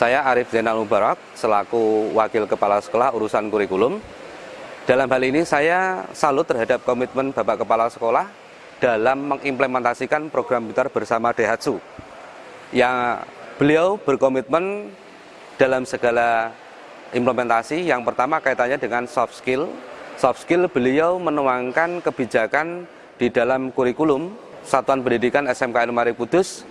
Saya Arif Zainal Mubarak, selaku Wakil Kepala Sekolah Urusan Kurikulum. Dalam hal ini saya salut terhadap komitmen Bapak Kepala Sekolah dalam mengimplementasikan program pintar bersama Daihatsu. Yang beliau berkomitmen dalam segala implementasi. Yang pertama kaitannya dengan soft skill. Soft skill beliau menuangkan kebijakan di dalam kurikulum Satuan Pendidikan SMKN Mari Kudus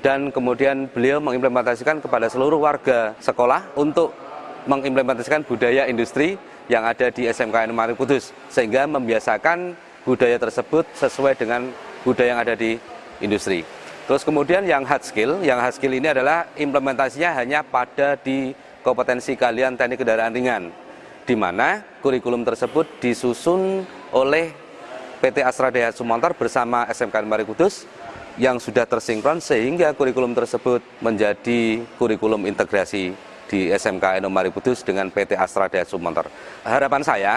dan kemudian beliau mengimplementasikan kepada seluruh warga sekolah untuk mengimplementasikan budaya industri yang ada di SMKN Mari Kudus sehingga membiasakan budaya tersebut sesuai dengan budaya yang ada di industri. Terus kemudian yang hard skill, yang hard skill ini adalah implementasinya hanya pada di kompetensi kalian teknik kendaraan ringan, di mana kurikulum tersebut disusun oleh PT Astra Daya Sumontor bersama SMKN Mari Kudus yang sudah tersinkron sehingga kurikulum tersebut menjadi kurikulum integrasi di SMK Enomari Kudus dengan PT Astra Daya Sumontor. Harapan saya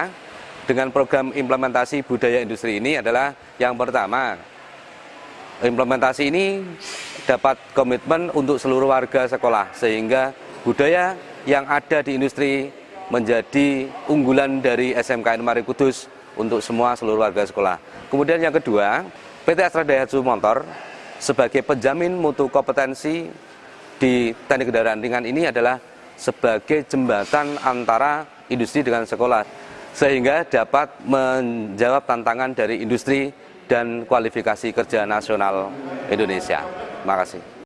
dengan program implementasi budaya industri ini adalah yang pertama, implementasi ini dapat komitmen untuk seluruh warga sekolah sehingga budaya yang ada di industri menjadi unggulan dari SMK Enomari Kudus untuk semua seluruh warga sekolah. Kemudian yang kedua, PT Astra Daihatsu Motor sebagai penjamin mutu kompetensi di teknik kendaraan ringan ini adalah sebagai jembatan antara industri dengan sekolah sehingga dapat menjawab tantangan dari industri dan kualifikasi kerja nasional Indonesia. Terima kasih.